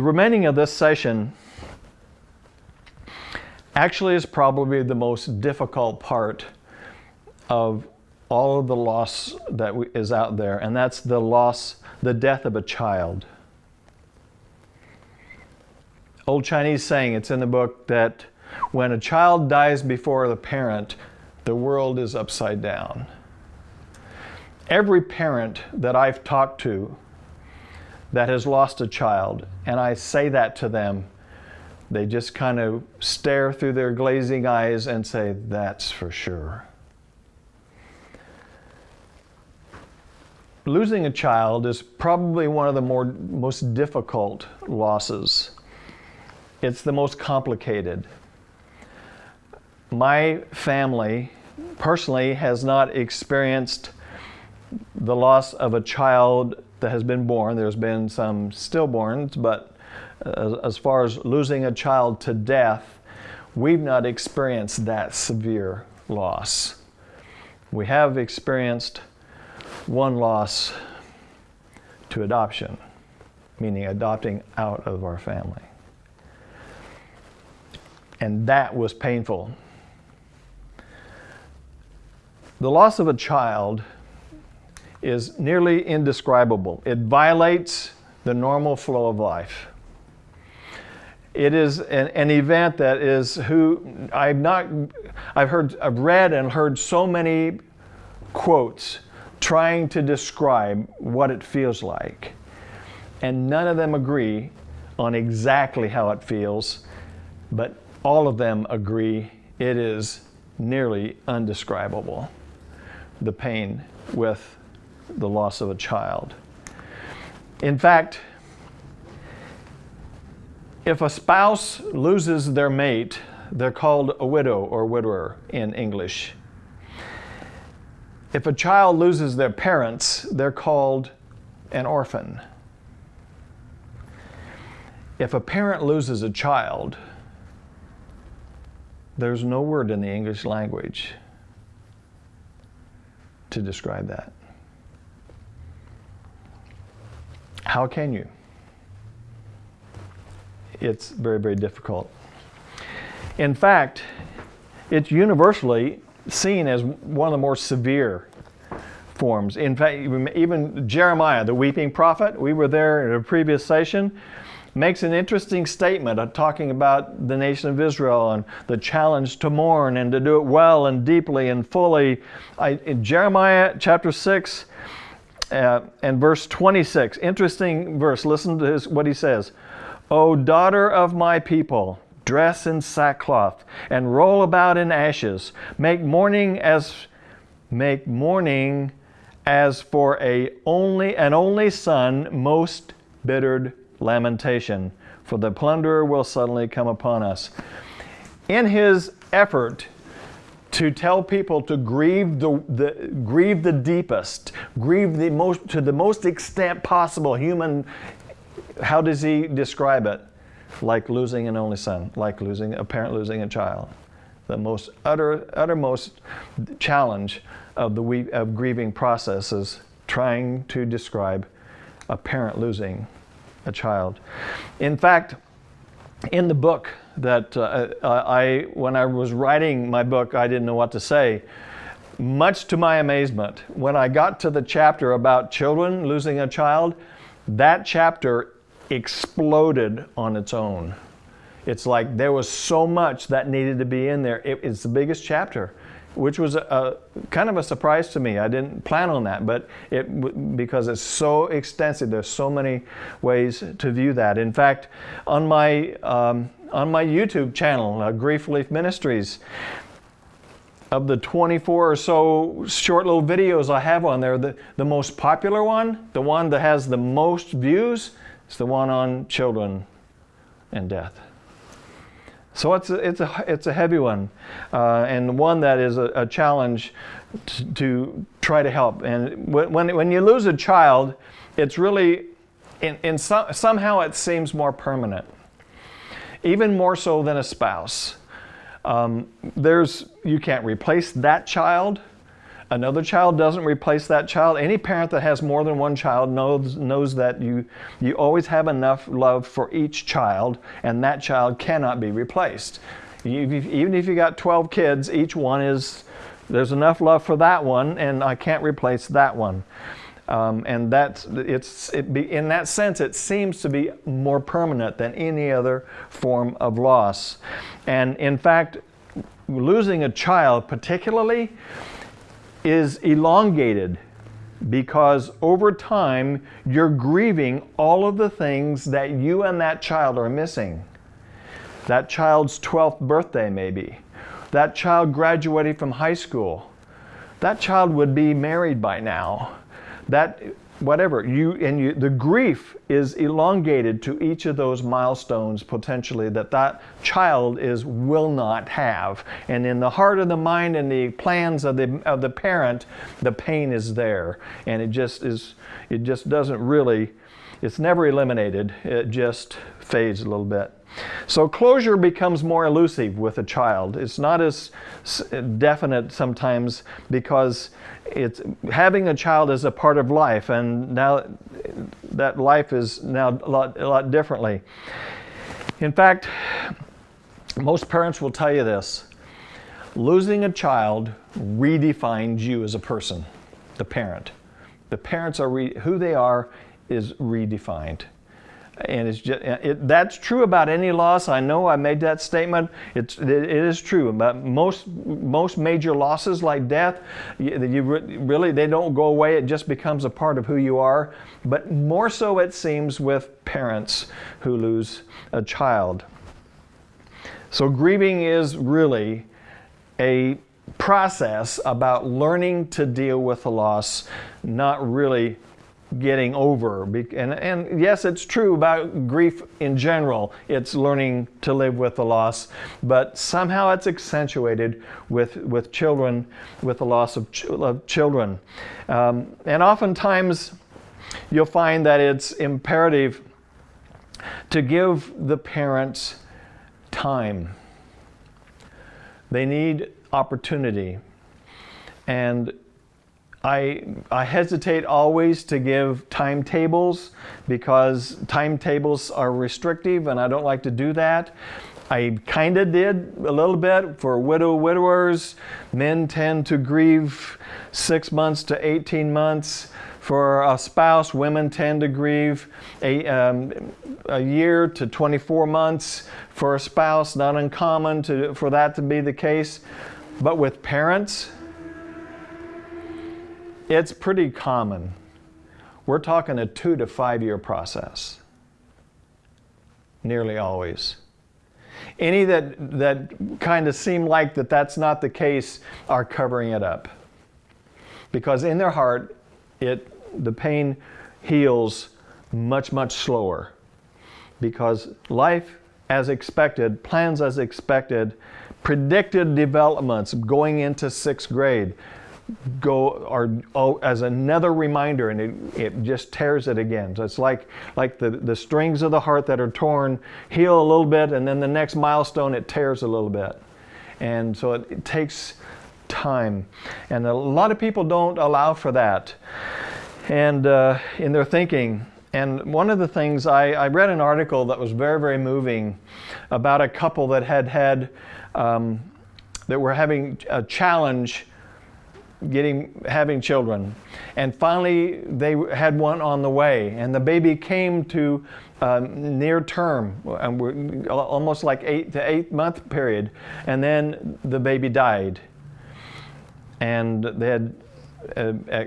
The remaining of this session actually is probably the most difficult part of all of the loss that is out there, and that's the loss, the death of a child. Old Chinese saying, it's in the book, that when a child dies before the parent, the world is upside down. Every parent that I've talked to that has lost a child, and I say that to them, they just kind of stare through their glazing eyes and say, That's for sure. Losing a child is probably one of the more, most difficult losses. It's the most complicated. My family personally has not experienced the loss of a child that has been born. There's been some stillborns, but as far as losing a child to death, we've not experienced that severe loss. We have experienced one loss to adoption, meaning adopting out of our family. And that was painful. The loss of a child is nearly indescribable. It violates the normal flow of life. It is an, an, event that is who I've not, I've heard, I've read and heard so many quotes trying to describe what it feels like. And none of them agree on exactly how it feels, but all of them agree it is nearly undescribable, the pain with the loss of a child. In fact, if a spouse loses their mate, they're called a widow or widower in English. If a child loses their parents, they're called an orphan. If a parent loses a child, there's no word in the English language to describe that. How can you? It's very, very difficult. In fact, it's universally seen as one of the more severe forms. In fact, even Jeremiah, the weeping prophet, we were there in a previous session, makes an interesting statement of talking about the nation of Israel and the challenge to mourn and to do it well and deeply and fully. I, in Jeremiah chapter 6 uh, and verse 26, interesting verse, listen to his, what he says. O daughter of my people, dress in sackcloth and roll about in ashes. Make mourning as make mourning as for a only an only son most bittered lamentation, for the plunderer will suddenly come upon us. In his effort to tell people to grieve the, the, grieve the deepest, grieve the most to the most extent possible human. How does he describe it? Like losing an only son, like losing a parent losing a child. The most utter, uttermost challenge of the of grieving process is trying to describe a parent losing a child. In fact, in the book that uh, I, when I was writing my book, I didn't know what to say. Much to my amazement, when I got to the chapter about children losing a child, that chapter exploded on its own. It's like there was so much that needed to be in there. It, it's the biggest chapter which was a, a, kind of a surprise to me. I didn't plan on that, but it because it's so extensive. There's so many ways to view that. In fact, on my um, on my YouTube channel, uh, Grief Relief Ministries, of the 24 or so short little videos I have on there, the, the most popular one, the one that has the most views, is the one on children and death. So it's a, it's a, it's a heavy one uh, and one that is a, a challenge to, try to help. And when, when you lose a child, it's really, in, in some, somehow it seems more permanent, even more so than a spouse. Um, there's, you can't replace that child. Another child doesn't replace that child. Any parent that has more than one child knows, knows that you, you always have enough love for each child, and that child cannot be replaced. You, even if you got 12 kids, each one is, there's enough love for that one, and I can't replace that one. Um, and that's it's it be, in that sense it seems to be more permanent than any other form of loss and in fact losing a child particularly is elongated because over time you're grieving all of the things that you and that child are missing. That child's 12th birthday, maybe. That child graduating from high school. That child would be married by now. That whatever. You and you the grief is elongated to each of those milestones potentially that that child is will not have. And in the heart of the mind and the plans of the of the parent the pain is there. And it just is it just doesn't really it's never eliminated. It just fades a little bit so closure becomes more elusive with a child. It's not as definite sometimes because it's having a child is a part of life and now that life is now a lot, a lot differently. In fact, most parents will tell you this. Losing a child redefines you as a person, the parent. The parents are, who they are is redefined and it's just, it, that's true about any loss. I know I made that statement. It's, it, it is true. But most, most major losses like death, you, you really, they don't go away. It just becomes a part of who you are. But more so it seems with parents who lose a child. So grieving is really a process about learning to deal with the loss, not really getting over. And, and yes, it's true about grief in general. It's learning to live with the loss, but somehow it's accentuated with, with children, with the loss of, ch of children. Um, and oftentimes you'll find that it's imperative to give the parents time. They need opportunity. And I, I hesitate always to give timetables because timetables are restrictive and I don't like to do that. I kind of did a little bit for widow widowers. Men tend to grieve six months to 18 months. For a spouse, women tend to grieve a, um, a year to 24 months. For a spouse, not uncommon to, for that to be the case. But with parents, it's pretty common. We're talking a two to five year process, nearly always. Any that, that kind of seem like that that's not the case are covering it up. Because in their heart, it, the pain heals much, much slower. Because life as expected, plans as expected, predicted developments going into sixth grade, go or oh, as another reminder and it, it just tears it again. So it's like like the the strings of the heart that are torn heal a little bit and then the next milestone it tears a little bit. And so it, it takes time. And a lot of people don't allow for that. And uh, in their thinking. And one of the things I, I, read an article that was very very moving about a couple that had had um, that were having a challenge getting having children. And finally they had one on the way. And the baby came to um, near term and almost like eight to eight month period. And then the baby died. And they had uh, uh,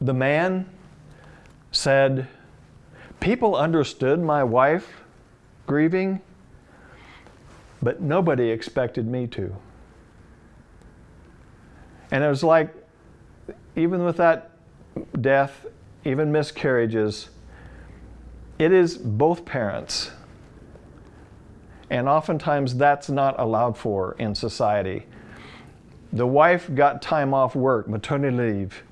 the man said people understood my wife grieving but nobody expected me to and it was like, even with that death, even miscarriages, it is both parents. And oftentimes that's not allowed for in society. The wife got time off work, maternity leave.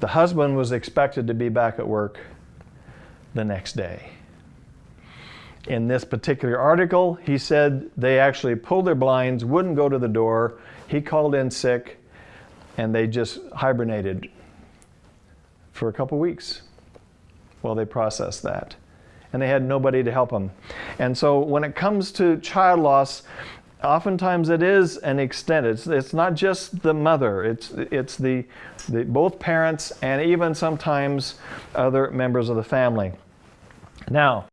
The husband was expected to be back at work the next day. in this particular article, he said they actually pulled their blinds, wouldn't go to the door. He called in sick, and they just hibernated for a couple weeks while they processed that. And they had nobody to help them. And so when it comes to child loss, oftentimes it is an extent. It's, it's not just the mother, it's, it's the, the, both parents and even sometimes other members of the family. Now,